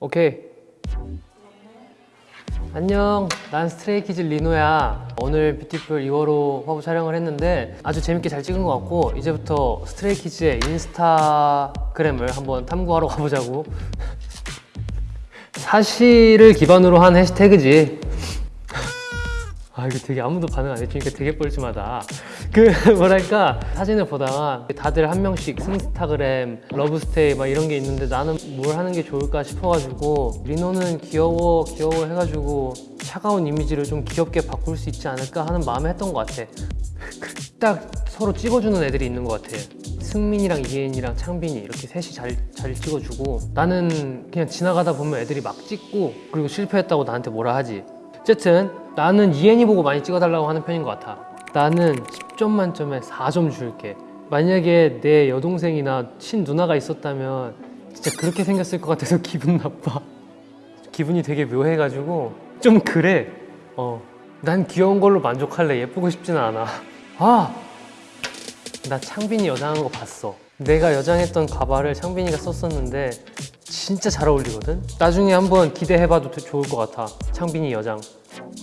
오케이. 안녕. 난 스트레이키즈 리노야. 오늘 뷰티쁠 2월호 화보 촬영을 했는데 아주 재밌게 잘 찍은 것 같고 이제부터 스트레이키즈의 인스타그램을 한번 탐구하러 가보자고. 사실을 기반으로 한 해시태그지. 아 이거 되게 아무도 반응 안 해주니까 되게 뻘쭘하다 그 뭐랄까 사진을 보다가 다들 한 명씩 인스타그램 love stay 막 이런 게 있는데 나는 뭘 하는 게 좋을까 싶어가지고 리노는 귀여워 귀여워 해가지고 차가운 이미지를 좀 귀엽게 바꿀 수 있지 않을까 하는 마음에 했던 것 같아. 딱 서로 찍어주는 애들이 있는 것 같아. 승민이랑 이혜인이랑 창빈이 이렇게 셋이 잘, 잘 찍어주고 나는 그냥 지나가다 보면 애들이 막 찍고 그리고 실패했다고 나한테 뭐라 하지. 어쨌든 나는 이혜인이 보고 많이 찍어달라고 하는 편인 것 같아 나는 10점 만점에 4점 줄게. 만약에 내 여동생이나 친누나가 있었다면 진짜 그렇게 생겼을 것 같아서 기분 나빠. 기분이 되게 묘해가지고 좀 그래. 어, 난 귀여운 걸로 만족할래. 예쁘고 싶지는 않아. 아! 나 창빈이 여장한 거 봤어. 내가 여장했던 가발을 창빈이가 썼었는데 진짜 잘 어울리거든? 나중에 한번 기대해봐도 되- 좋을 것 같아. 창빈이 여장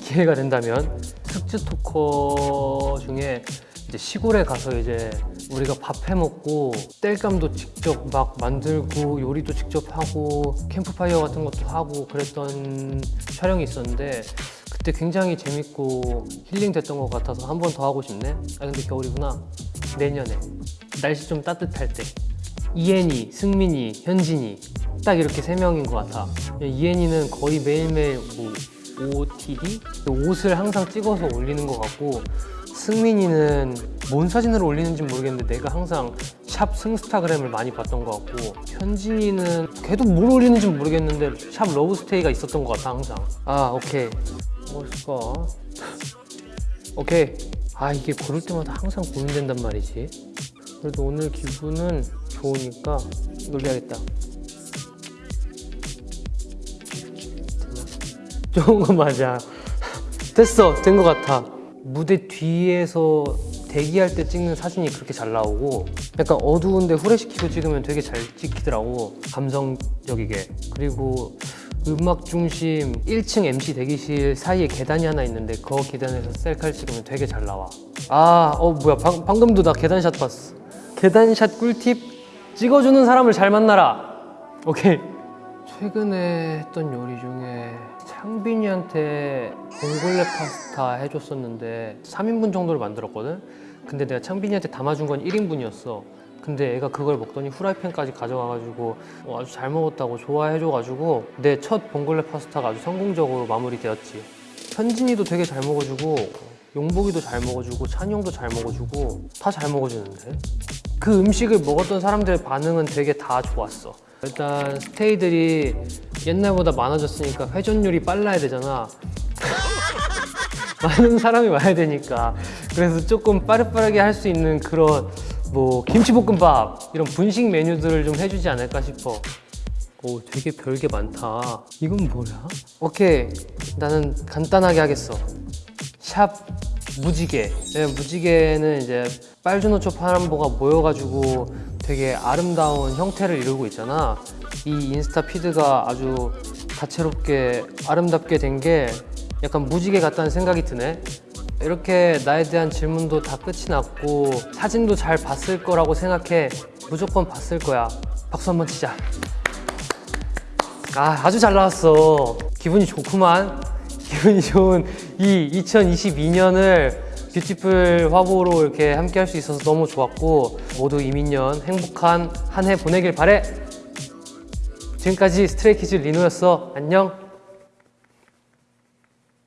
기회가 된다면 특주 토커 중에 이제 시골에 가서 이제 우리가 밥 해먹고 땔감도 직접 막 만들고 요리도 직접 하고 캠프파이어 같은 것도 하고 그랬던 촬영이 있었는데 그때 굉장히 재밌고 힐링 됐던 것 같아서 한 번 더 하고 싶네. 아 근데 겨울이구나. 내년에. 날씨 좀 따뜻할 때. 이엔이, 승민이, 현진이. 딱 이렇게 세 명인 것 같아. 이엔이는 거의 매일매일 뭐 OOTD? 옷을 항상 찍어서 올리는 것 같고 승민이는 뭔 사진을 올리는지 모르겠는데 내가 항상 샵 승스타그램을 많이 봤던 것 같고 현진이는 걔도 뭘 올리는지 모르겠는데 샵 러브스테이가 있었던 것 같아 항상. 아 오케이. 뭘까 오케이. 아 이게 고를 때마다 항상 고민된단 말이지. 그래도 오늘 기분은 좋으니까 이걸 해야겠다 좋은 거 맞아. 됐어. 된거 같아. 무대 뒤에서 대기할 때 찍는 사진이 그렇게 잘 나오고 약간 어두운데 후레시키고 찍으면 되게 잘 찍히더라고 감성적이게. 그리고 음악 중심 1층 MC 대기실 사이에 계단이 하나 있는데 그 계단에서 셀카를 찍으면 되게 잘 나와. 아 어 뭐야. 방, 방금도 나 계단샷 봤어. 계단샷 꿀팁? 찍어주는 사람을 잘 만나라. 오케이. 최근에 했던 요리 중에 창빈이한테 봉골레 파스타 해줬었는데 3인분 정도를 만들었거든? 근데 내가 창빈이한테 담아준 건 1인분이었어 근데 애가 그걸 먹더니 후라이팬까지 가져가가지고 어, 아주 잘 먹었다고 좋아해줘가지고 내 첫 봉골레 파스타가 아주 성공적으로 마무리되었지 현진이도 되게 잘 먹어주고 용복이도 잘 먹어주고 찬용도 잘 먹어주고 다 잘 먹어주는데 그 음식을 먹었던 사람들의 반응은 되게 다 좋았어. 일단 스테이들이 옛날보다 많아졌으니까 회전율이 빨라야 되잖아. 많은 사람이 와야 되니까. 그래서 조금 빠르빠르게 할 수 있는 그런 뭐 김치볶음밥 이런 분식 메뉴들을 좀 해주지 않을까 싶어. 오, 되게 별게 많다. 이건 뭐야? 오케이, 나는 간단하게 하겠어. 샵 무지개. 네, 무지개는 이제 빨주노초 파란보가 모여가지고 되게 아름다운 형태를 이루고 있잖아. 이 인스타 피드가 아주 다채롭게 아름답게 된 게 약간 무지개 같다는 생각이 드네. 이렇게 나에 대한 질문도 다 끝이 났고 사진도 잘 봤을 거라고 생각해. 무조건 봤을 거야. 박수 한번 치자. 아, 아주 잘 나왔어. 기분이 좋구만. 기분이 좋은 이 2022년을 뷰티풀 화보로 이렇게 함께 할 수 있어서 너무 좋았고 모두 이민년 행복한 한 해 보내길 바래. 지금까지 스트레이키즈 리노였어. 안녕.